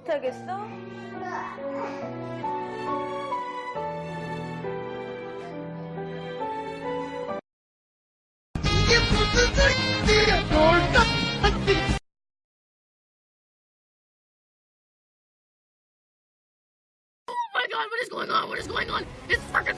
못하겠어? 이게 무슨 Oh my god, what is going on? What is going on? It's fucking!